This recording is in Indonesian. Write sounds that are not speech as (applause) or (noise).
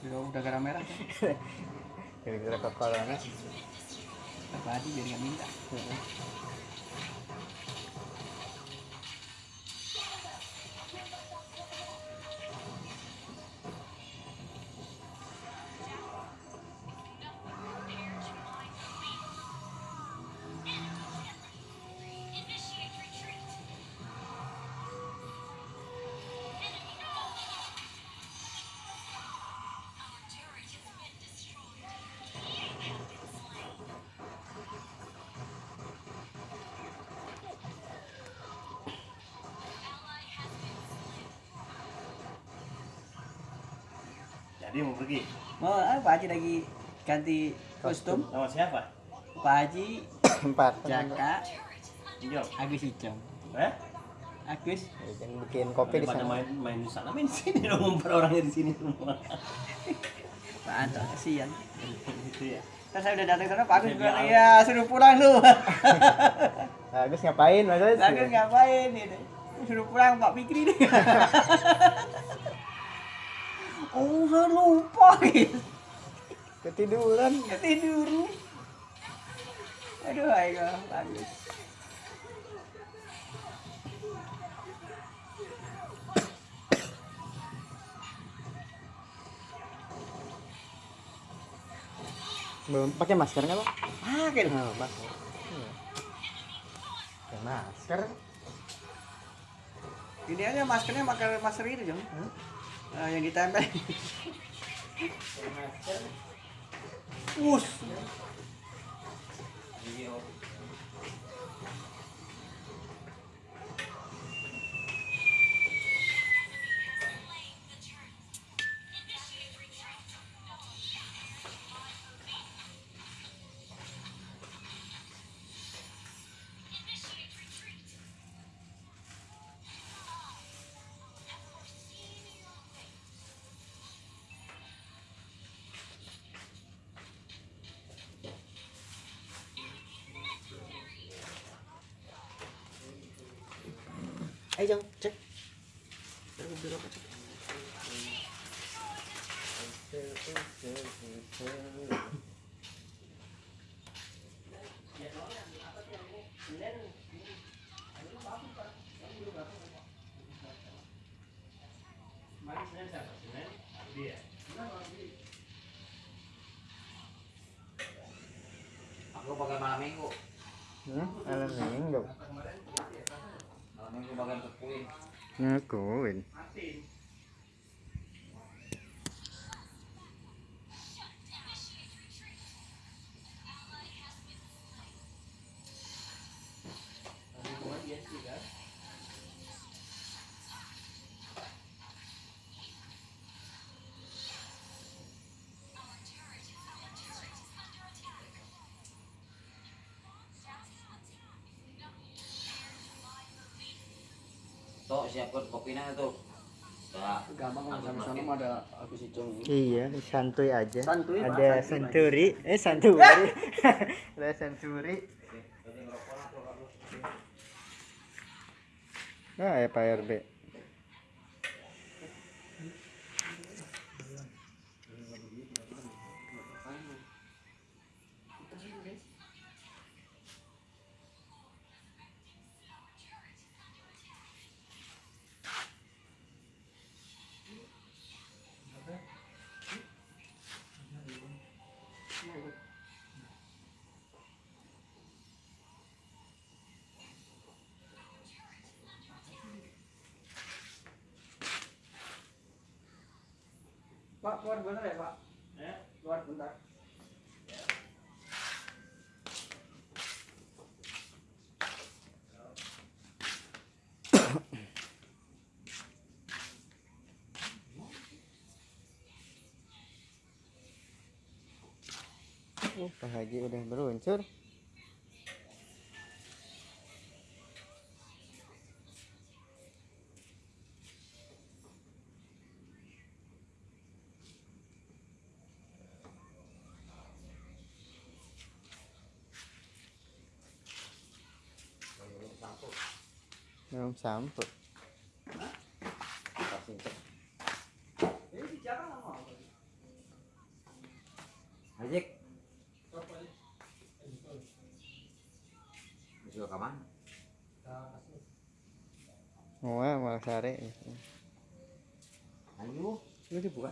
udah udah garam merah kan? (laughs) Gara-gara corona jadi minta. Jadi mau pergi. mau ah, Pak Haji lagi ganti kostum Sama siapa? Pak Haji (coughs) empat Jaka. Agus Icong Eh? Agus bikin bikin kopi di sana main main di sana main di sini dong ngumpet orangnya di sini semua. (laughs) Pak Anto kasihan Gitu ya. Terus saya udah datang sana Pak Agus bilang ya suruh pulang lu (laughs) Agus ngapain mas Agus? Pak Agus ngapain gitu suruh pulang Pak Fikri deh (laughs) Oh saya lupa gitu ketiduran Ketidur Aduh ayo Pak Agus belum pakai masker nggak pak? Pakai dong. Masker. Iya. Pakai masker. Ini aja maskernya pakai masker itu Jong Eh, yang ditempel. Us Ayo Jong, cek Aku pakai malam minggu. Hmm, malam minggu. Ngakuin. Tuh siapkan kopinya tuh. Ya. Gampang sama sana mah ada Agus Icong Iya, santuy aja. Santuy, Pak, Ada santuy, senturi, eh (laughs) santuri. Ada senturi. Nah, ya Pak RB. Pak, keluar bentar ya Pak Ya. Keluar bentar Oh, Pak Haji udah beruncur. Mau apa? Ajik. Bisa ke mana? Oh, malah sare. Ayo. Ini dibuka.